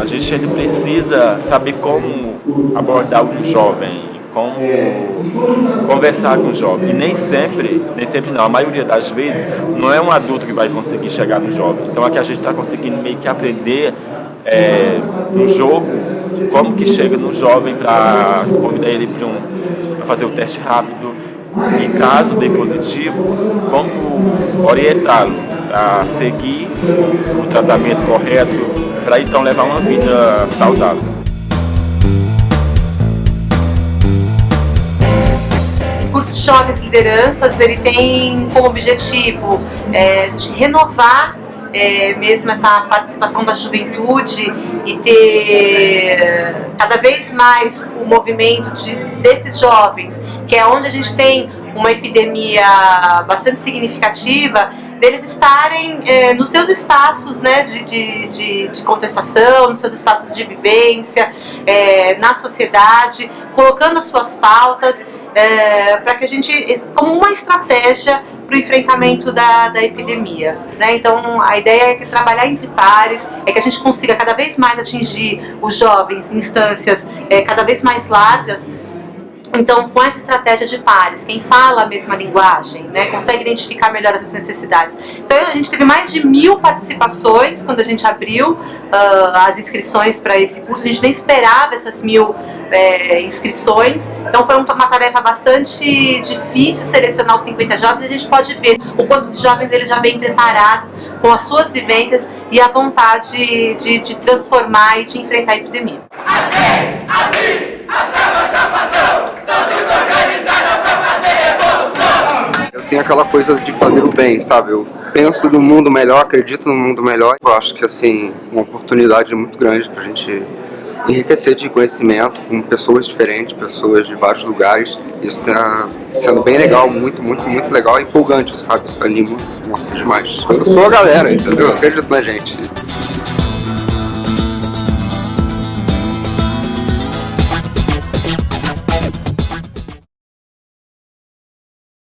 A gente ainda precisa saber como abordar um jovem, como conversar com o jovem. E nem sempre, nem sempre não, a maioria das vezes, não é um adulto que vai conseguir chegar no jovem. Então aqui a gente está conseguindo meio que aprender é, no jogo como que chega no jovem para convidar ele para um, fazer o teste rápido. E caso dê positivo, como orientá-lo a seguir o tratamento correto para então levar uma vida saudável. curso de Jovens Lideranças, ele tem como objetivo é, renovar é, mesmo essa participação da juventude e ter cada vez mais o movimento de, desses jovens, que é onde a gente tem uma epidemia bastante significativa, deles estarem é, nos seus espaços né, de, de, de, de, contestação, nos seus espaços de vivência, é, na sociedade, colocando as suas pautas, é, para que a gente, como uma estratégia para o enfrentamento da, da epidemia. Né? Então a ideia é que trabalhar entre pares, é que a gente consiga cada vez mais atingir os jovens em instâncias é, cada vez mais largas, então, com essa estratégia de pares, quem fala a mesma linguagem, né, consegue identificar melhor essas necessidades. Então, a gente teve mais de mil participações quando a gente abriu uh, as inscrições para esse curso. A gente nem esperava essas mil é, inscrições. Então, foi uma tarefa bastante difícil selecionar os 50 jovens. E a gente pode ver o quanto os jovens eles já vêm preparados com as suas vivências e a vontade de, de transformar e de enfrentar a epidemia. Assim, assim, tem aquela coisa de fazer o bem, sabe? Eu penso no mundo melhor, acredito no mundo melhor. Eu acho que, assim, uma oportunidade muito grande pra gente enriquecer de conhecimento com pessoas diferentes, pessoas de vários lugares. Isso tá sendo bem legal, muito, muito, muito legal e empolgante, sabe? Isso anima, nossa, demais. Eu sou a galera, entendeu? Eu acredito na gente.